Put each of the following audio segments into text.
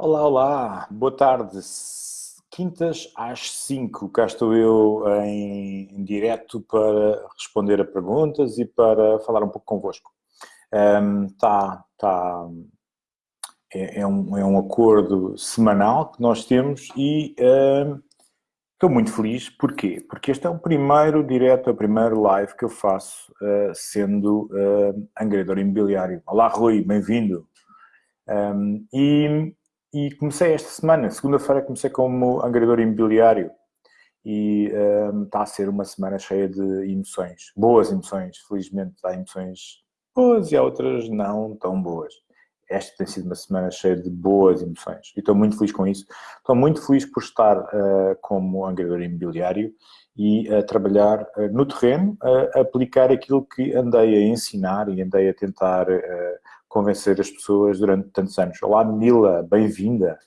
Olá, olá, boa tarde. Quintas às 5, cá estou eu em, em direto para responder a perguntas e para falar um pouco convosco. Um, tá, tá, é, é, um, é um acordo semanal que nós temos e um, estou muito feliz. Porquê? Porque este é o primeiro direto, o primeiro live que eu faço uh, sendo uh, angredor imobiliário. Olá, Rui, bem-vindo. Um, e e comecei esta semana, segunda-feira comecei como angariador imobiliário e um, está a ser uma semana cheia de emoções, boas emoções, felizmente há emoções boas e há outras não tão boas. Esta tem sido uma semana cheia de boas emoções e estou muito feliz com isso. Estou muito feliz por estar uh, como angariador imobiliário e a trabalhar uh, no terreno, a aplicar aquilo que andei a ensinar e andei a tentar uh, convencer as pessoas durante tantos anos. Olá, Mila, bem-vinda.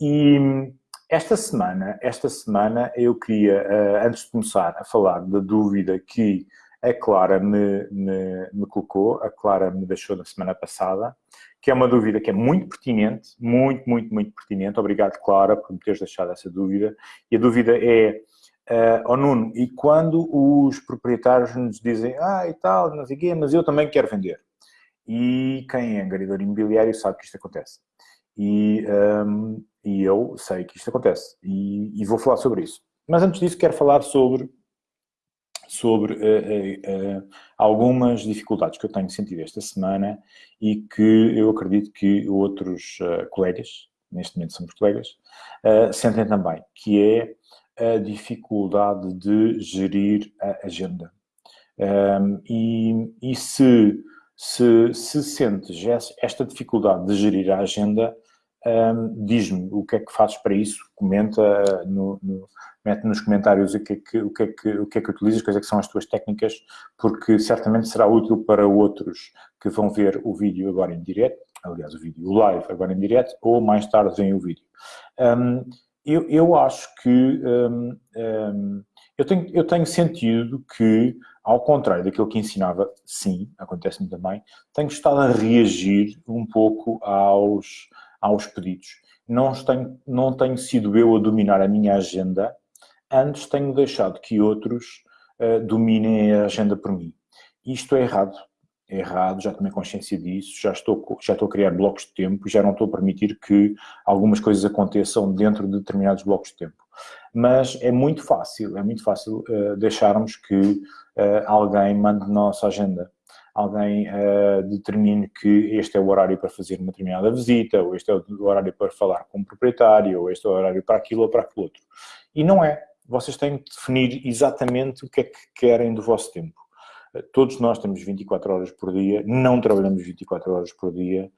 E esta semana, esta semana eu queria, eh, antes de começar a falar da dúvida que a Clara me, me, me, colocou, a Clara me deixou na semana passada, que é uma dúvida que é muito pertinente, muito, muito, muito pertinente. Obrigado, Clara, por me teres deixado essa dúvida. E a dúvida é, uh, oh Nuno, e quando os proprietários nos dizem, ah, e tal, não sei quê, mas eu também quero vender. E quem é angariador imobiliário sabe que isto acontece. E, um, e eu sei que isto acontece. E, e, vou falar sobre isso. Mas antes disso quero falar sobre, sobre uh, uh, uh, algumas dificuldades que eu tenho sentido esta semana e que eu acredito que outros colegas, neste momento somos colegas, sentem também, que é a dificuldade de gerir a agenda. Um, e, e se se, se sentes esta dificuldade de gerir a agenda, um, diz-me o que é que fazes para isso, comenta, no, no, mete nos comentários o que, é que, o, que é que, o que é que utilizas, quais é que são as tuas técnicas, porque certamente será útil para outros que vão ver o vídeo agora em direto, aliás o vídeo, o live agora em direto, ou mais tarde vem o vídeo. Um, eu, eu acho que um, eu, tenho, eu tenho sentido que ao contrário daquilo que ensinava, sim, acontece-me também, tenho estado a reagir um pouco aos, aos pedidos. Não tenho, não tenho sido eu a dominar a minha agenda, antes tenho deixado que outros uh, dominem a agenda por mim. Isto é errado. É errado, já tomei consciência disso, já estou, já estou a criar blocos de tempo, já não estou a permitir que algumas coisas aconteçam dentro de determinados blocos de tempo mas é muito fácil, é muito fácil uh, deixarmos que uh, alguém mande nossa agenda. Alguém uh, determine que este é o horário para fazer uma determinada visita, ou este é o horário para falar com o proprietário, ou este é o horário para aquilo ou para aquilo outro. E não é. Vocês têm que definir exatamente o que é que querem do vosso tempo. Todos nós temos 24 horas por dia, não trabalhamos 24 horas por dia,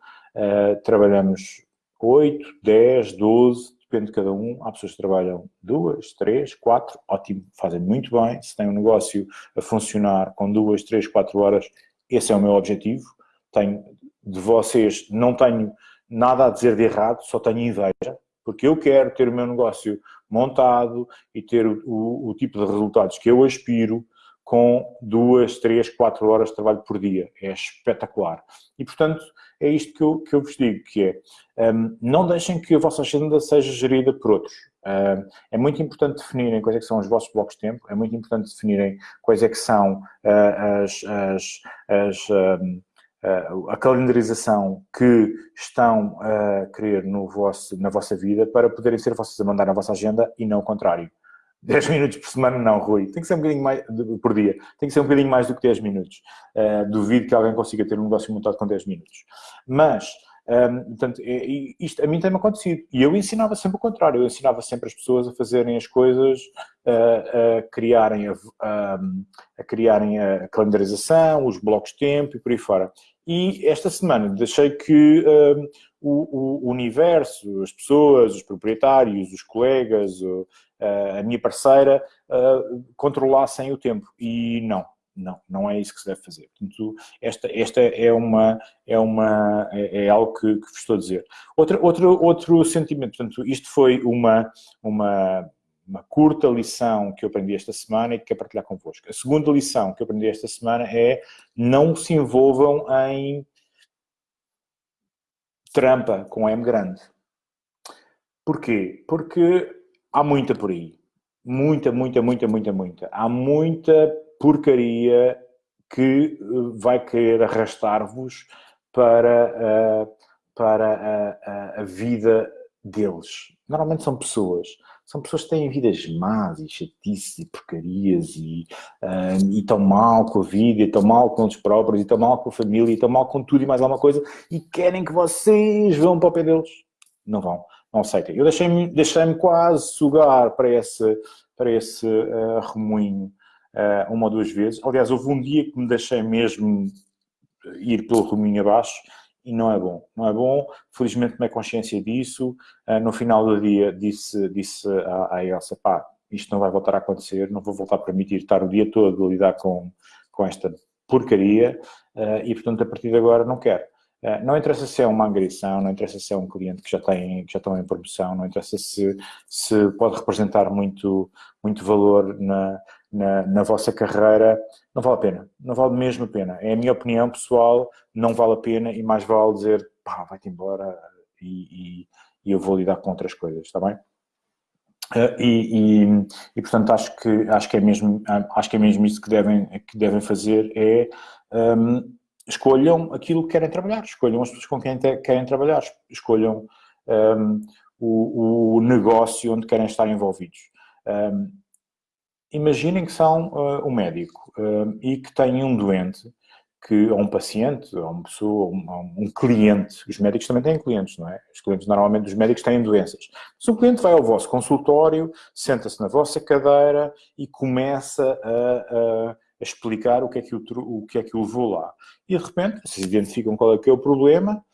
trabalhamos 8, 10, 12, depende de cada um. Há pessoas que trabalham duas, três, quatro, ótimo, fazem muito bem. Se tem um negócio a funcionar com duas, três, quatro horas, esse é o meu objetivo. Tenho, de vocês, não tenho nada a dizer de errado, só tenho inveja, porque eu quero ter o meu negócio montado e ter o, o, o tipo de resultados que eu aspiro com duas, três, quatro horas de trabalho por dia. É espetacular. E, portanto, é isto que eu, que eu vos digo, que é, um, não deixem que a vossa agenda seja gerida por outros. Um, é muito importante definirem quais é são os vossos blocos de tempo, é muito importante definirem quais é que são uh, as, as, as um, uh, a calendarização que estão a querer no vosso, na vossa vida para poderem ser vocês a mandar na vossa agenda e não o contrário. 10 minutos por semana não, Rui. Tem que ser um bocadinho mais, por dia. Tem que ser um bocadinho mais do que 10 minutos. Uh, duvido que alguém consiga ter um negócio montado com 10 minutos. Mas, um, ehm, portanto, é, isto a mim tem-me acontecido. E eu ensinava sempre o contrário. Eu ensinava sempre as pessoas a fazerem as coisas, uh, a, criarem a, a, a, criarem a calendarização, os blocos de tempo e por aí fora. E esta semana deixei que ehm, o, o, universo, as pessoas, os proprietários, os colegas, a minha parceira controlassem o tempo. E não, não, não é isso que se deve fazer. Portanto, esta, esta é, uma, é, uma, é, é algo que, que, vos estou a dizer. Outra, outro, outro sentimento, portanto, isto foi uma, uma, uma curta lição que eu aprendi esta semana e que quero partilhar convosco. A segunda lição que eu aprendi esta semana é não se envolvam em trampa com M grande. Porquê? Porque há muita por aí. Muita, muita, muita, muita, muita. Há muita porcaria que eh, vai querer arrastar-vos para, uh, para a, a, a, vida deles. Normalmente são pessoas. São pessoas que têm vidas más e chatices e porcarias e, uh, e estão mal com a vida, e estão mal com eles próprios, e estão mal com a família, e estão mal com tudo e mais alguma coisa e querem que vocês vão para o pé deles. Não vão, não aceitem. Eu deixei-me deixei quase sugar para esse, para esse uh, remoinho uh, uma ou duas vezes. Aliás, houve um dia que me deixei mesmo ir pelo remoinho abaixo e não é bom. Não é bom, felizmente tomei consciência disso. Uh, no final do dia disse, disse à, à Elsa, pá, isto não vai voltar a acontecer, não vou voltar a permitir estar o dia todo a lidar com, com esta porcaria e, portanto, a partir de agora não quero. Uh, não interessa se é uma agressão, não interessa se é um cliente que já tem que já estão em promoção, não interessa se, se pode representar muito, muito valor na, na, na, vossa carreira, não vale a pena. Não vale mesmo a pena. É a minha opinião pessoal, não vale a pena e mais vale dizer, pá, vai-te embora e, e, e, eu vou lidar com outras coisas, está bem? Uh, e, e, e, portanto acho que acho que é mesmo acho que é mesmo isso que devem que devem fazer é um, escolham aquilo que querem trabalhar escolham as pessoas com quem querem trabalhar escolham um, o, o, negócio onde querem estar envolvidos um, imaginem que são uh, um médico uh, e que têm um doente, que, ou um paciente, ou uma pessoa, um, um, cliente, os médicos também têm clientes, não é? Os clientes, normalmente, os médicos têm doenças. Se o cliente vai ao vosso consultório, senta-se na vossa cadeira e começa a, a, a explicar o que, é que o, o que é que o levou lá. E, de repente, vocês identificam qual é que é o problema,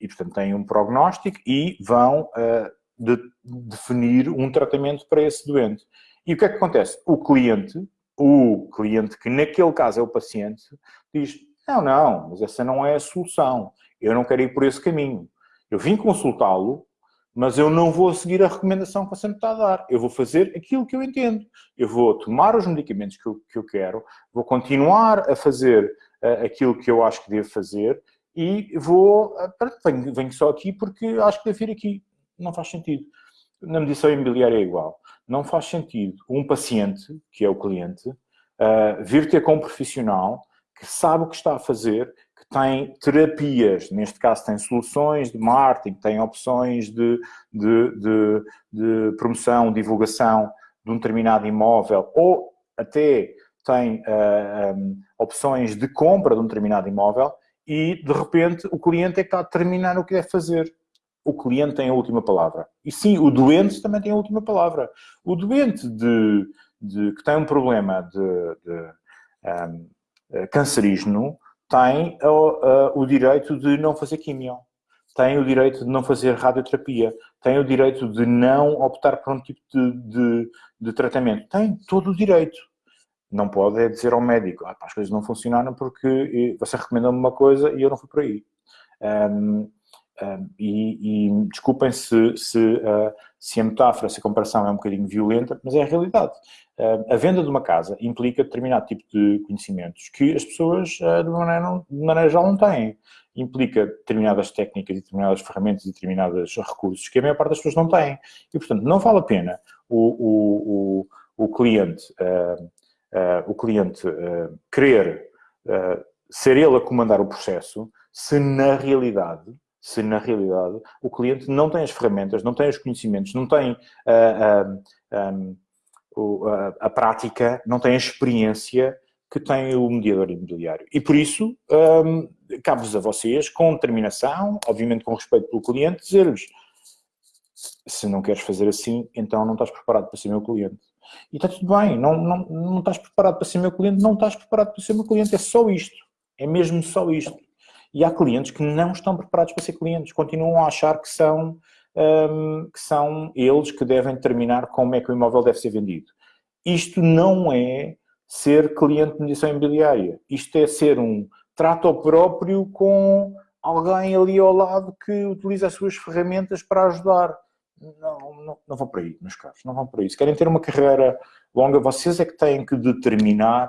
e, portanto, têm um prognóstico e vão uh, de, definir um tratamento para esse doente. E o que é que acontece? O cliente, o cliente que naquele caso é o paciente, diz, não, não, mas essa não é a solução. Eu não quero ir por esse caminho. Eu vim consultá-lo, mas eu não vou seguir a recomendação que você me está a dar. Eu vou fazer aquilo que eu entendo. Eu vou tomar os medicamentos que eu, que eu quero, vou continuar a fazer uh, aquilo que eu acho que devo fazer e vou... Uh, venho, venho só aqui porque acho que devo vir aqui. Não faz sentido. Na medição imobiliária é igual não faz sentido um paciente, que é o cliente, uh, vir ter com um profissional que sabe o que está a fazer, tem terapias, neste caso tem soluções de marketing, tem opções de, de, de, de promoção, divulgação de um determinado imóvel, ou até tem uh, ah, um, opções de compra de um determinado imóvel e, de repente, o cliente é que está a determinar o que deve fazer o cliente tem a última palavra. E sim, o doente também tem a última palavra. O doente de, de que tem um problema de, de um, eh, cancerígeno tem o, o direito de não fazer quimio, tem o direito de não fazer radioterapia, tem o direito de não optar por um tipo de, de, de tratamento. Tem todo o direito. Não pode é dizer ao médico, ah, as coisas não funcionaram porque você recomendou-me uma coisa e eu não fui por aí. Um, e, e, desculpem se, se, uh, se, a metáfora, se a comparação é um bocadinho violenta, mas é a realidade. Uh, a venda de uma casa implica determinado tipo de conhecimentos que as pessoas, uh, de, maneira, de maneira geral, não têm. Implica determinadas técnicas determinadas ferramentas determinados recursos que a maior parte das pessoas não têm. E, portanto, não vale a pena o, o, o, o cliente, o cliente querer ser ele a comandar o processo se, na realidade, se na realidade o cliente não tem as ferramentas, não tem os conhecimentos, não tem uh, uh, um, a prática, não tem a experiência que tem o mediador imobiliário. E por isso, um, cabe-vos a vocês, com determinação, obviamente com respeito pelo cliente, dizer-lhes se não queres fazer assim, então não estás preparado para ser meu cliente. E está tudo bem, não, não, não estás preparado para ser meu cliente, não estás preparado para ser meu cliente, é só isto. É mesmo só isto. E há clientes que não estão preparados para ser clientes, continuam a achar que são, um, que são eles que devem determinar como é que o imóvel deve ser vendido. Isto não é ser cliente de mediação imobiliária. Isto é ser um trato próprio com alguém ali ao lado que utiliza as suas ferramentas para ajudar. Não, não, não vão para aí, meus caros, não vão para aí. Se querem ter uma carreira longa, vocês é que têm que determinar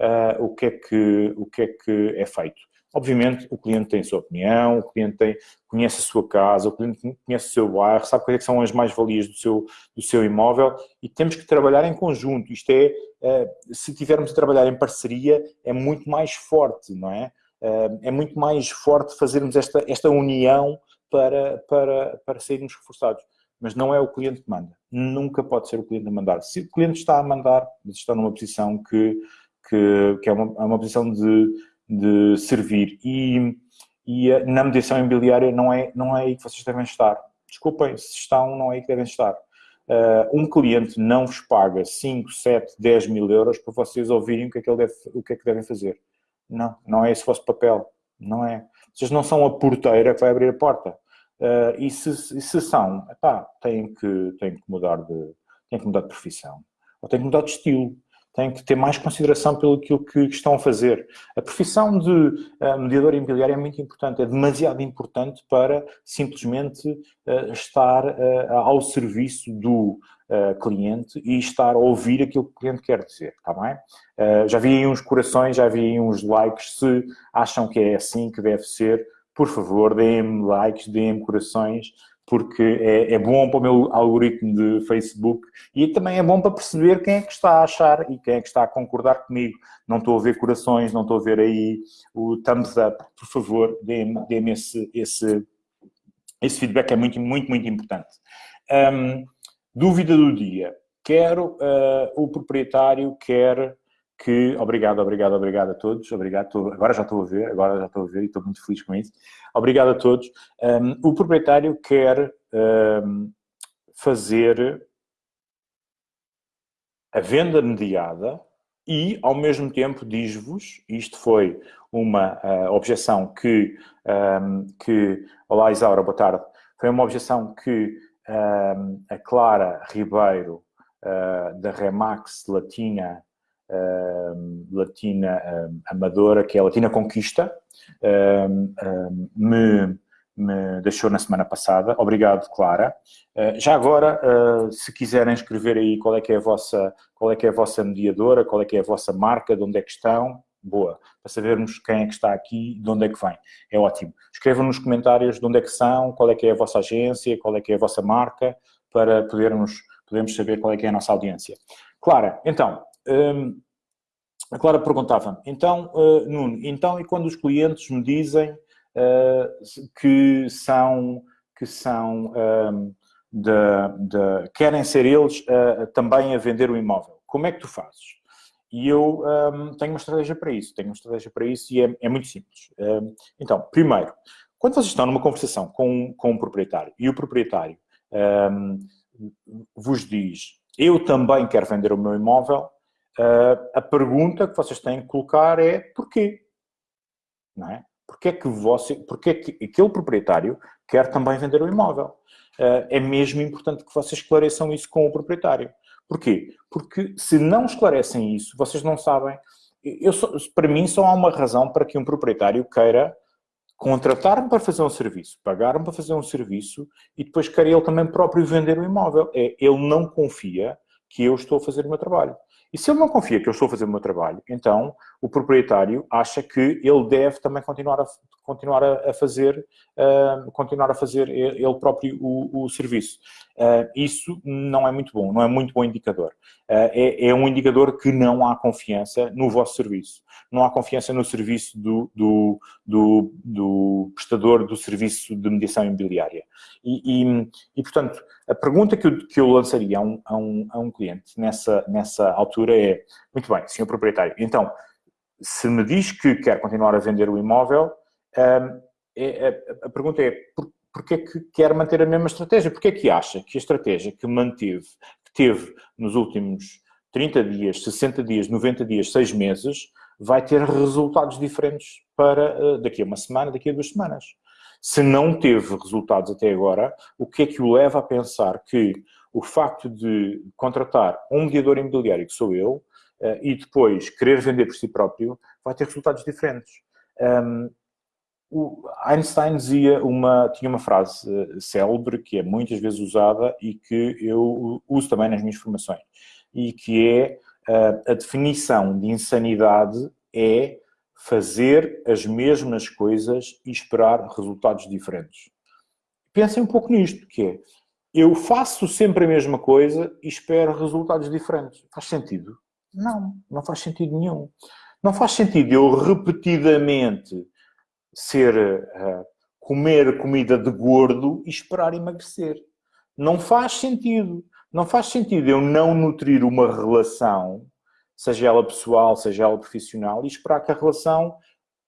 uh, o, que é que, o que é que é feito. Obviamente, o cliente tem a sua opinião, o cliente tem, conhece a sua casa, o cliente conhece o seu bairro, sabe quais é são as mais-valias do seu, do seu imóvel e temos que trabalhar em conjunto. Isto é, eh, se tivermos a trabalhar em parceria, é muito mais forte, não é? Eh, é muito mais forte fazermos esta, esta união para, para, para sairmos reforçados. Mas não é o cliente que manda. Nunca pode ser o cliente a mandar. Se o cliente está a mandar, está numa posição que, que, que é, uma, é uma posição de, de servir. E, e na mediação imobiliária não é, não é aí que vocês devem estar. Desculpem, se estão, não é aí que devem estar. Uh, um cliente não vos paga 5, 7, 10 mil euros para vocês ouvirem o que é que, ele deve, o que, é que devem fazer. Não, não é esse o vosso papel. Não é. Vocês não são a porteira que vai abrir a porta. Uh, e, se, e se são, epá, têm que, têm que mudar de têm que mudar de profissão. Ou têm que mudar de estilo têm que ter mais consideração pelo que estão a fazer. A profissão de uh, mediador imobiliário é muito importante, é demasiado importante para simplesmente uh, estar uh, ao serviço do cliente e estar a ouvir aquilo que o cliente quer dizer, está bem? já vi aí uns corações, já vi aí uns likes, se acham que é assim que deve ser, por favor, deem-me likes, deem-me corações, porque é, é, bom para o meu algoritmo de Facebook e também é bom para perceber quem é que está a achar e quem é que está a concordar comigo. Não estou a ver corações, não estou a ver aí o thumbs up. Por favor, dê-me dê esse, esse, esse feedback, é muito, muito, muito importante. Um, dúvida do dia. Quero, uh, o proprietário quer que, obrigado, obrigado, obrigado a todos, obrigado, tô, agora já estou a ver, agora já estou a ver e estou muito feliz com isso. Obrigado a todos. Um, o proprietário quer um, fazer a venda mediada e, ao mesmo tempo, diz-vos, isto foi uma uh, objeção que, um, que, olá Isaura, boa tarde, foi uma objeção que a Clara Ribeiro, uh, da Remax Latina, Latina uh, Amadora, que é a Latina Conquista, uh, me, me deixou na semana passada. Obrigado, Clara. já agora, se quiserem escrever aí qual é que é a vossa, qual é que é a vossa mediadora, qual é que é a vossa marca, de onde é que estão, boa, para sabermos quem é que está aqui, de onde é que vem. É ótimo. Escrevam nos comentários de onde é que são, qual é que é a vossa agência, qual é que é a vossa marca, para podermos, podermos saber qual é que é a nossa audiência. Clara, então, um, a Clara perguntava então, uh, Nuno, então e quando os clientes me dizem uh, que são, que são um, de, de, querem ser eles uh, também a vender o imóvel, como é que tu fazes? E eu um, tenho uma estratégia para isso, tenho uma estratégia para isso e é, é muito simples. Um, então, primeiro, quando vocês estão numa conversação com, com um proprietário e o proprietário hum, vos diz eu também quero vender o meu imóvel, uh, a pergunta que vocês têm que colocar é porquê? Não é? Porquê que, você, porquê que aquele proprietário quer também vender o imóvel? Uh, é mesmo importante que vocês esclareçam isso com o proprietário. Porquê? Porque se não esclarecem isso, vocês não sabem... Eu, para mim, só há uma razão para que um proprietário queira contratar-me para fazer um serviço, pagar-me para fazer um serviço e depois querer ele também próprio vender o imóvel. É, ele não confia que eu estou a fazer o meu trabalho. E se ele não confia que eu estou a fazer o meu trabalho, então o proprietário acha que ele deve também continuar a, continuar a, fazer, uh, continuar a fazer ele próprio o, o serviço. Uh, isso não é muito bom, não é muito bom indicador. Uh, é, é, um indicador que não há confiança no vosso serviço. Não há confiança no serviço do, do, do, do prestador do serviço de mediação imobiliária. E, e, e portanto, a pergunta que eu, que eu lançaria a um, a, um, a um cliente nessa, nessa altura é, muito bem, senhor proprietário, então, se me diz que quer continuar a vender o imóvel, um, é, a, a, pergunta é, por, porquê é que quer manter a mesma estratégia? Porquê é que acha que a estratégia que manteve, que teve nos últimos 30 dias, 60 dias, 90 dias, 6 meses, vai ter resultados diferentes para uh, daqui a uma semana, daqui a duas semanas? Se não teve resultados até agora, o que é que o leva a pensar que o facto de contratar um mediador imobiliário, que sou eu, uh, e depois querer vender por si próprio, vai ter resultados diferentes? O Einstein dizia uma, tinha uma frase uh, célebre que é muitas vezes usada e que eu uso também nas minhas formações e que é uh, a definição de insanidade é fazer as mesmas coisas e esperar resultados diferentes. Pensem um pouco nisto, que é, eu faço sempre a mesma coisa e espero resultados diferentes. Faz sentido? Não, não faz sentido nenhum. Não faz sentido eu repetidamente ser, uh, comer comida de gordo e esperar emagrecer. Não faz sentido. Não faz sentido eu não nutrir uma relação, seja ela pessoal, seja ela profissional, e esperar que a relação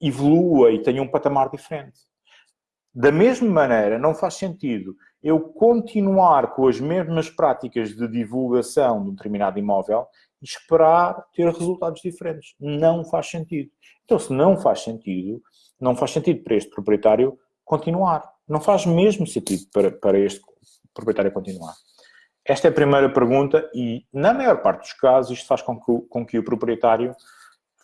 evolua e tenha um patamar diferente. Da mesma maneira, não faz sentido eu continuar com as mesmas práticas de divulgação de um determinado imóvel e esperar ter resultados diferentes. Não faz sentido. Então, se não faz sentido, não faz sentido para este proprietário continuar. Não faz mesmo sentido para, para este proprietário continuar. Esta é a primeira pergunta e, na maior parte dos casos, isto faz com que, com que o proprietário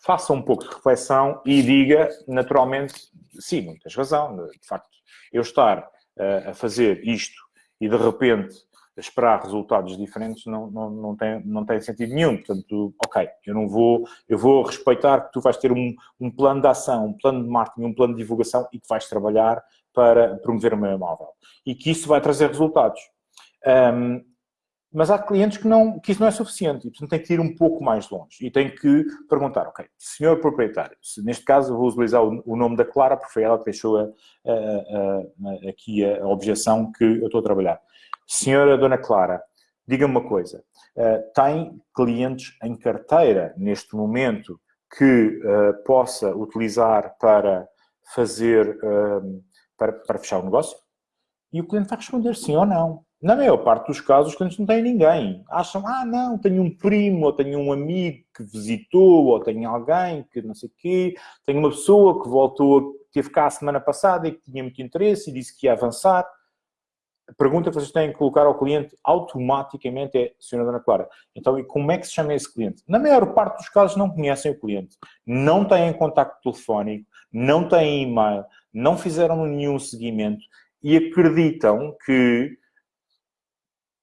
faça um pouco de reflexão e diga, naturalmente, sim, tens razão, de facto, eu estar uh, a fazer isto e, de repente, esperar resultados diferentes não, não, não, tem, não tem sentido nenhum. Portanto, ok, eu não vou, eu vou respeitar que tu vais ter um, um plano de ação, um plano de marketing, um plano de divulgação e que vais trabalhar para promover o meu imóvel. E que isso vai trazer resultados. Um, mas há clientes que, não, que isso não é suficiente e, portanto, tem que ir um pouco mais longe e tem que perguntar, ok, senhor proprietário, se, neste caso vou utilizar o, o, nome da Clara, porque foi ela que deixou a, a, a, aqui a objeção que eu estou a trabalhar. Senhora Dona Clara, diga-me uma coisa, uh, tem clientes em carteira neste momento que uh, possa utilizar para fazer, uh, para, para fechar o negócio? E o cliente vai responder sim ou não. Na maior parte dos casos, os clientes não têm ninguém. Acham, ah, não, tenho um primo, ou tenho um amigo que visitou, ou tenho alguém que não sei o quê, tenho uma pessoa que voltou, teve cá a semana passada e que tinha muito interesse e disse que ia avançar. A pergunta que vocês têm que colocar ao cliente automaticamente é, Senhora Dona Clara, então e como é que se chama esse cliente? Na maior parte dos casos não conhecem o cliente, não têm contacto telefónico, não têm e-mail, não fizeram nenhum seguimento e acreditam que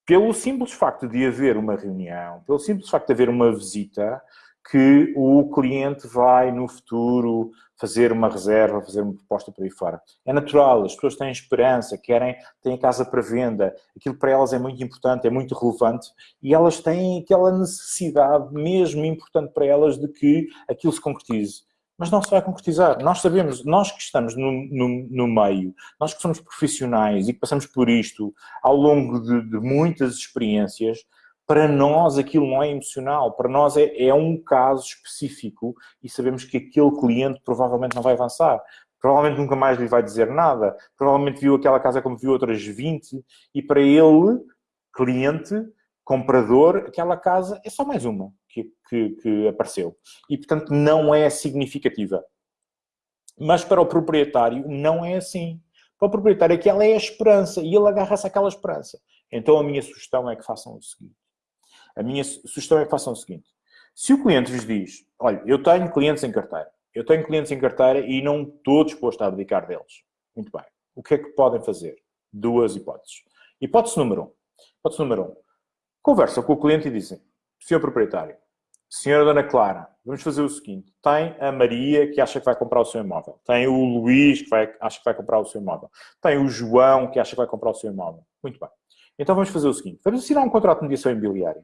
pelo simples facto de haver uma reunião, pelo simples facto de haver uma visita, que o cliente vai no futuro fazer uma reserva, fazer uma proposta por aí fora. É natural, as pessoas têm esperança, querem, têm casa para venda, aquilo para elas é muito importante, é muito relevante e elas têm aquela necessidade mesmo importante para elas de que aquilo se concretize mas não se vai concretizar. Nós sabemos, nós que estamos no, no, no, meio, nós que somos profissionais e que passamos por isto ao longo de, de muitas experiências, para nós aquilo não é emocional, para nós é, é, um caso específico e sabemos que aquele cliente provavelmente não vai avançar. Provavelmente nunca mais lhe vai dizer nada, provavelmente viu aquela casa como viu outras 20 e para ele, cliente, comprador, aquela casa é só mais uma que, que, que apareceu. E, portanto, não é significativa. Mas para o proprietário não é assim. Para o proprietário aquela é a esperança e ele agarra-se àquela esperança. Então a minha sugestão é que façam o seguinte. A minha sugestão é que façam o seguinte. Se o cliente vos diz, olha, eu tenho clientes em carteira, eu tenho clientes em carteira e não estou disposto a abdicar deles. Muito bem. O que é que podem fazer? Duas hipóteses. Hipótese número um. Hipótese número um. Conversa com o cliente e dizem, senhor proprietário, senhora Dona Clara, vamos fazer o seguinte, tem a Maria que acha que vai comprar o seu imóvel, tem o Luís que vai, acha que vai comprar o seu imóvel, tem o João que acha que vai comprar o seu imóvel. Muito bem. Então vamos fazer o seguinte, vamos assinar um contrato de mediação imobiliária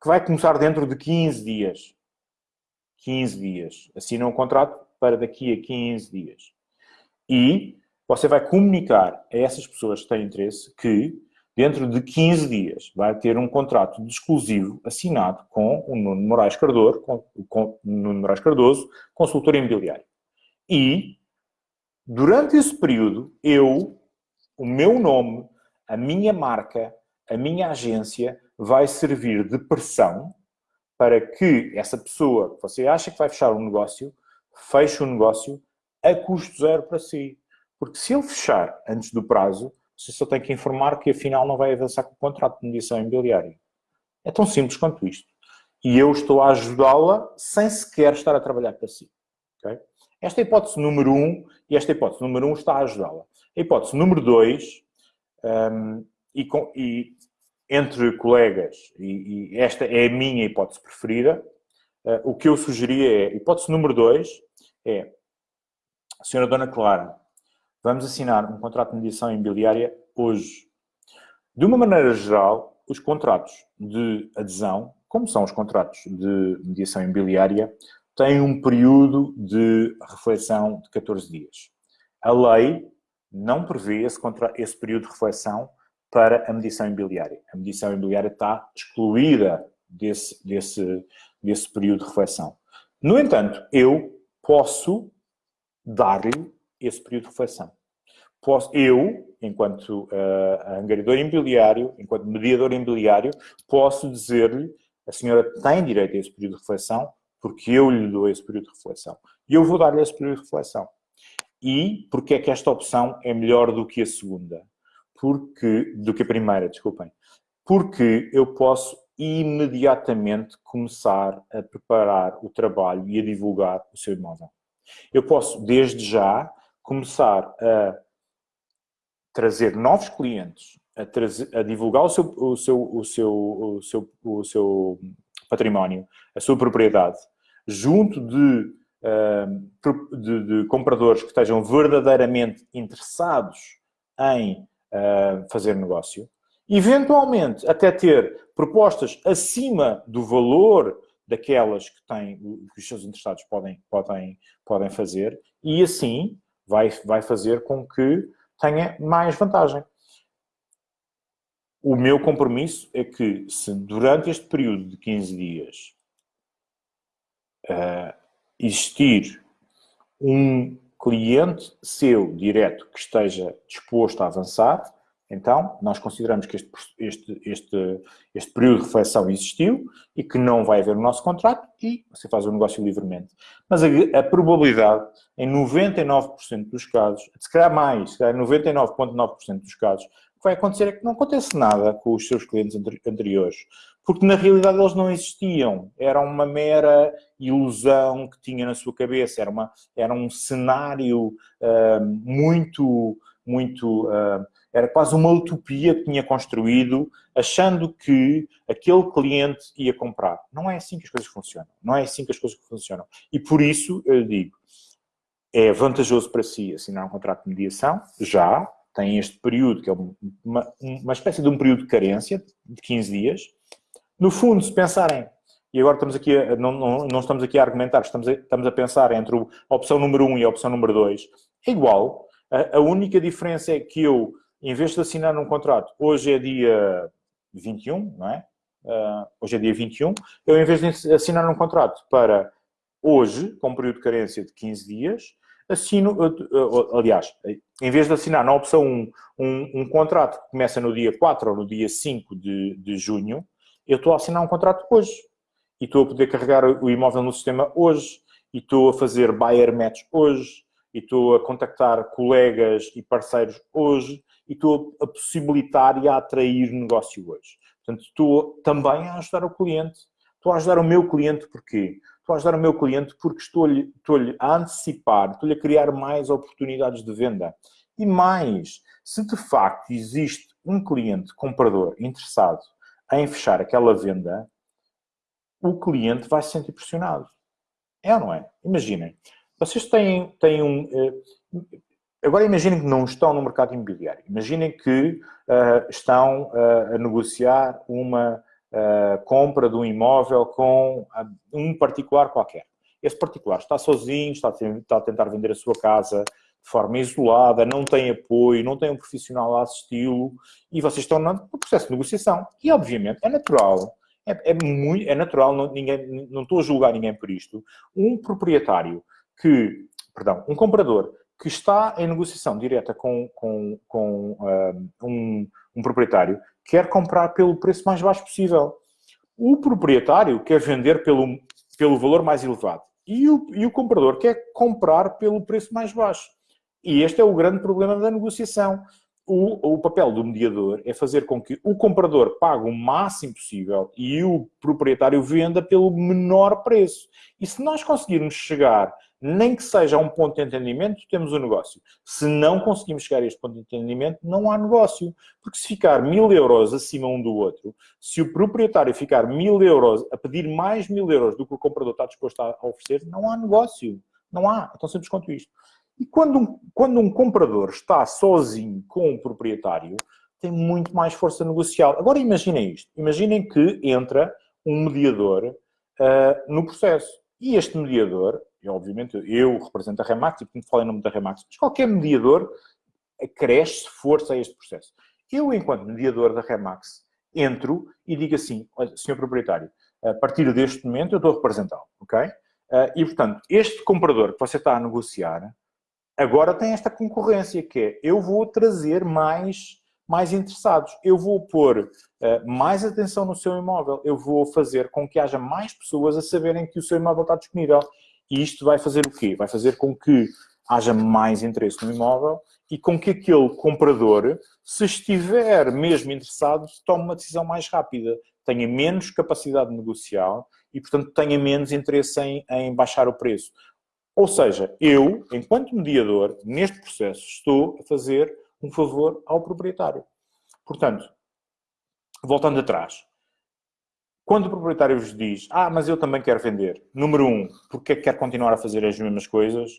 que vai começar dentro de 15 dias. 15 dias. Assina um contrato para daqui a 15 dias. E você vai comunicar a essas pessoas que têm interesse que dentro de 15 dias, vai ter um contrato de exclusivo assinado com o Nuno Moraes Cardoso, com, com Nuno Moraes Cardoso, consultor imobiliário. E, durante esse período, eu, o meu nome, a minha marca, a minha agência, vai servir de pressão para que essa pessoa que você acha que vai fechar um negócio, feche o um negócio a custo zero para si. Porque se ele fechar antes do prazo, você só tem que informar que afinal não vai avançar com o contrato de mediação imobiliária. É tão simples quanto isto. E eu estou a ajudá-la sem sequer estar a trabalhar para si. Okay? Esta é a hipótese número um, e esta hipótese número um está a ajudá-la. A hipótese número dois, um, e, com, e, entre colegas, e, e, esta é a minha hipótese preferida, uh, o que eu sugeria é, hipótese número dois, é, Senhora Dona Clara, vamos assinar um contrato de mediação imobiliária hoje. De uma maneira geral, os contratos de adesão, como são os contratos de mediação imobiliária, têm um período de reflexão de 14 dias. A lei não prevê esse, esse período de reflexão para a mediação imobiliária. A mediação imobiliária está excluída desse, desse, desse período de reflexão. No entanto, eu posso dar-lhe esse período de reflexão. Posso, eu, enquanto uh, angariador imobiliário, enquanto mediador imobiliário, posso dizer-lhe a senhora tem direito a esse período de reflexão porque eu lhe dou esse período de reflexão. E eu vou dar-lhe esse período de reflexão. E porque é que esta opção é melhor do que a segunda? Porque, do que a primeira, desculpem. Porque eu posso imediatamente começar a preparar o trabalho e a divulgar o seu imóvel. Eu posso, desde já, começar a trazer novos clientes, a, trazer, a divulgar o seu, o, seu, o, seu, o, seu, o seu património, a sua propriedade, junto de, de, de compradores que estejam verdadeiramente interessados em fazer negócio, eventualmente até ter propostas acima do valor daquelas que, têm, que os seus interessados podem, podem, podem fazer e assim vai, vai fazer com que tenha mais vantagem. O meu compromisso é que se durante este período de 15 dias uh, existir um cliente seu direto que esteja disposto a avançar, então, nós consideramos que este, este, este, este período de reflexão existiu e que não vai haver o nosso contrato e você faz o negócio livremente. Mas a, a probabilidade, em 99% dos casos, se calhar mais, se calhar 99,9% dos casos, o que vai acontecer é que não acontece nada com os seus clientes anteriores. Porque na realidade eles não existiam. Era uma mera ilusão que tinha na sua cabeça. Era, uma, era um cenário uh, muito, muito... Uh, era quase uma utopia que tinha construído, achando que aquele cliente ia comprar. Não é assim que as coisas funcionam. Não é assim que as coisas funcionam. E por isso, eu digo, é vantajoso para si assinar um contrato de mediação, já, tem este período, que é uma, uma espécie de um período de carência, de 15 dias. No fundo, se pensarem, e agora estamos aqui a, não, não, não, estamos aqui a argumentar, estamos a, estamos a pensar entre a opção número 1 e a opção número 2, é igual. A, a única diferença é que eu em vez de assinar um contrato, hoje é dia 21, não é? Uh, hoje é dia 21, eu em vez de assinar um contrato para hoje, com um período de carência de 15 dias, assino, uh, uh, aliás, em vez de assinar na opção 1 um, um, contrato que começa no dia 4 ou no dia 5 de, de junho, eu estou a assinar um contrato hoje. E estou a poder carregar o imóvel no sistema hoje. E estou a fazer buyer match hoje. E estou a contactar colegas e parceiros hoje e estou a possibilitar e a atrair negócio hoje. Portanto, estou também a ajudar o cliente. Estou a ajudar o meu cliente porquê? Estou a ajudar o meu cliente porque estou-lhe estou a antecipar, estou-lhe a criar mais oportunidades de venda. E mais, se de facto existe um cliente comprador interessado em fechar aquela venda, o cliente vai se sentir pressionado. É ou não é? Imaginem, vocês têm, têm um... Eh, Agora imaginem que não estão no mercado imobiliário. Imaginem que uh, estão uh, a negociar uma uh, compra de um imóvel com um particular qualquer. Esse particular está sozinho, está a, está a tentar vender a sua casa de forma isolada, não tem apoio, não tem um profissional a assisti-lo e vocês estão no processo de negociação. E, obviamente, é natural é, é, muito, é natural, não, ninguém, não estou a julgar ninguém por isto, um proprietário que, perdão, um comprador que está em negociação direta com, com, com um, um, proprietário, quer comprar pelo preço mais baixo possível. O proprietário quer vender pelo, pelo valor mais elevado. E o, e o comprador quer comprar pelo preço mais baixo. E este é o grande problema da negociação. O, o, papel do mediador é fazer com que o comprador pague o máximo possível e o proprietário venda pelo menor preço. E se nós conseguirmos chegar nem que seja a um ponto de entendimento, temos o um negócio. Se não conseguimos chegar a este ponto de entendimento, não há negócio. Porque se ficar mil euros acima um do outro, se o proprietário ficar mil euros, a pedir mais mil euros do que o comprador está disposto a oferecer, não há negócio. Não há. É tão simples quanto isto. E quando um, quando um comprador está sozinho com o proprietário, tem muito mais força negocial. Agora imaginem isto. Imaginem que entra um mediador uh, no processo. E este mediador, e obviamente eu represento a Remax, e portanto falo em nome da Remax, mas qualquer mediador acresce força a este processo. Eu, enquanto mediador da Remax, entro e digo assim, senhor proprietário, a partir deste momento eu estou a representá-lo, ok? Uh, e, portanto, este comprador que você está a negociar, agora tem esta concorrência, que é, eu vou trazer mais mais interessados. Eu vou pôr uh, mais atenção no seu imóvel, eu vou fazer com que haja mais pessoas a saberem que o seu imóvel está disponível. E isto vai fazer o quê? Vai fazer com que haja mais interesse no imóvel e com que aquele comprador, se estiver mesmo interessado, tome uma decisão mais rápida, tenha menos capacidade negocial e, portanto, tenha menos interesse em, em baixar o preço. Ou seja, eu, enquanto mediador, neste processo, estou a fazer um favor ao proprietário. Portanto, voltando atrás, quando o proprietário vos diz, ah, mas eu também quero vender, número um, porque é que quer continuar a fazer as mesmas coisas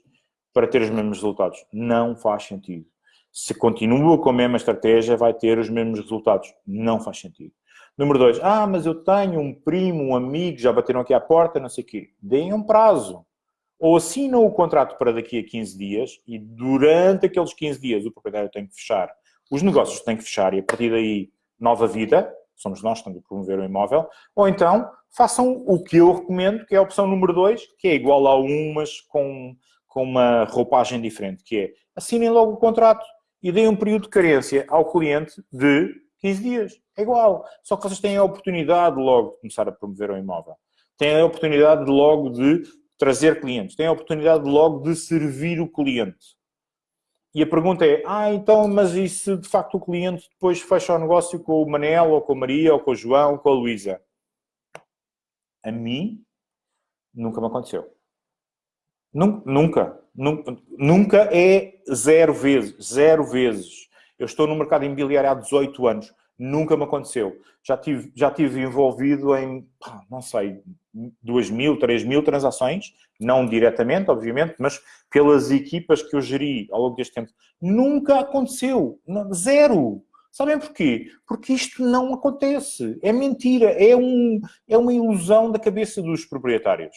para ter os mesmos resultados? Não faz sentido. Se continua com a mesma estratégia, vai ter os mesmos resultados. Não faz sentido. Número dois, ah, mas eu tenho um primo, um amigo, já bateram aqui à porta, não sei o quê. Deem um prazo ou assinam o contrato para daqui a 15 dias e durante aqueles 15 dias o proprietário tem que fechar, os negócios têm que fechar e a partir daí nova vida, somos nós que estamos a promover o imóvel, ou então façam o que eu recomendo, que é a opção número 2, que é igual a um, mas com, com uma roupagem diferente, que é assinem logo o contrato e deem um período de carência ao cliente de 15 dias. É igual. Só que vocês têm a oportunidade logo de começar a promover o imóvel. Têm a oportunidade logo de trazer clientes, tem a oportunidade logo de servir o cliente. E a pergunta é, ah, então, mas e se de facto o cliente depois fecha o negócio com o Manel, ou com a Maria, ou com o João, ou com a Luísa? A mim, nunca me aconteceu. Nunca. Nunca. Nunca é zero vezes. Zero vezes. Eu estou no mercado imobiliário há 18 anos. Nunca me aconteceu. Já tive, já tive envolvido em, não sei, 2 mil, 3 mil transações, não diretamente, obviamente, mas pelas equipas que eu geri ao longo deste tempo. Nunca aconteceu. Zero. Sabem porquê? Porque isto não acontece. É mentira. É, um, é uma ilusão da cabeça dos proprietários.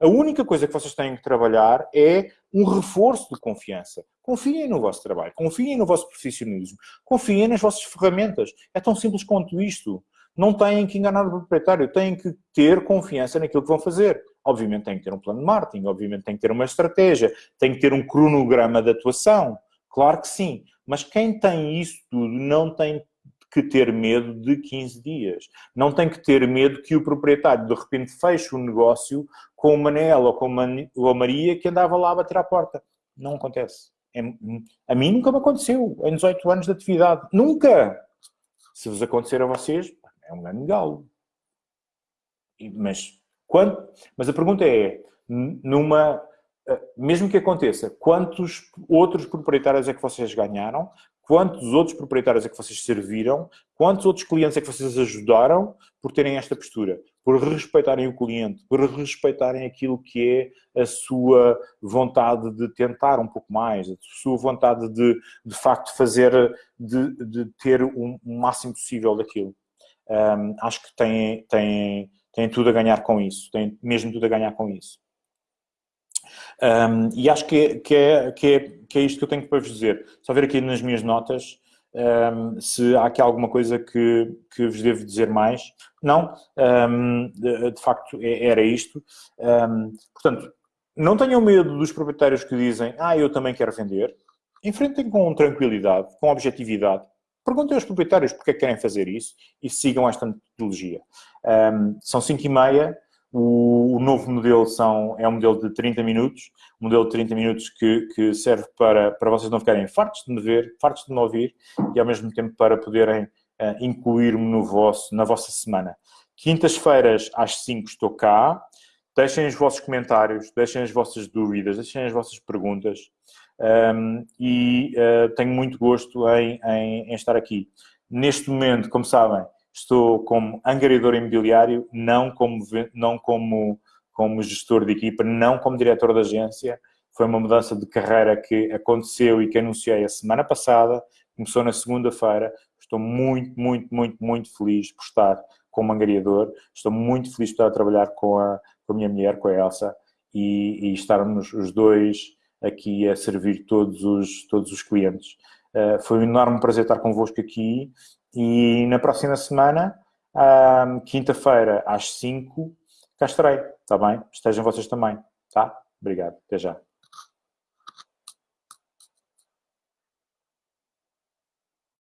A única coisa que vocês têm que trabalhar é um reforço de confiança. Confiem no vosso trabalho, confiem no vosso profissionalismo, confiem nas vossas ferramentas. É tão simples quanto isto. Não têm que enganar o proprietário, têm que ter confiança naquilo que vão fazer. Obviamente têm que ter um plano de marketing, obviamente têm que ter uma estratégia, têm que ter um cronograma de atuação. Claro que sim. Mas quem tem isso tudo não tem que ter medo de 15 dias. Não tem que ter medo que o proprietário de repente feche o negócio com o Manel ou com a Maria que andava lá a bater à porta. Não acontece. É, a mim nunca me aconteceu em 18 anos de atividade. Nunca! Se vos acontecer a vocês, é um grande galo. Mas, quando, mas a pergunta é, numa, eh, mesmo que aconteça, quantos outros proprietários é que vocês ganharam quantos outros proprietários é que vocês serviram, quantos outros clientes é que vocês ajudaram por terem esta postura, por respeitarem o cliente, por respeitarem aquilo que é a sua vontade de tentar um pouco mais, a sua vontade de, de facto, fazer, de, de ter o um, máximo possível daquilo. Um, acho que têm, têm, têm tudo a ganhar com isso, têm mesmo tudo a ganhar com isso. Um, e acho que que, é, que, é, que é isto que eu tenho para vos dizer. Só ver aqui nas minhas notas um, se há aqui alguma coisa que, que vos devo dizer mais. Não, um, de, de, facto é, era isto. portanto, não tenham medo dos proprietários que dizem ah, eu também quero vender. Enfrentem com tranquilidade, com objetividade. Perguntem aos proprietários porque é que querem fazer isso e sigam esta metodologia. são 5 e meia. O, o, novo modelo são, é um modelo de 30 minutos, um modelo de 30 minutos que, que serve para, para vocês não ficarem fartos de me ver, fartos de me ouvir e ao mesmo tempo para poderem uh, incluir-me no vosso, na vossa semana. Quintas-feiras às 5 estou cá, deixem os vossos comentários, deixem as vossas dúvidas, deixem as vossas perguntas um, e uh, tenho muito gosto em, em, em estar aqui. Neste momento, como sabem, estou como angariador imobiliário, não como, não como, como gestor de equipa, não como diretor da agência, foi uma mudança de carreira que aconteceu e que anunciei a semana passada, começou na segunda-feira. Estou muito, muito, muito, muito feliz por estar com o Mangariador. Estou muito feliz por estar a trabalhar com a, com a minha mulher, com a Elsa, e, e estarmos os dois aqui a servir todos os, todos os clientes. Uh, foi um enorme prazer estar convosco aqui e na próxima semana, uh, quinta-feira às 5, cá estarei, está bem? Estejam vocês também, tá? Obrigado, até já.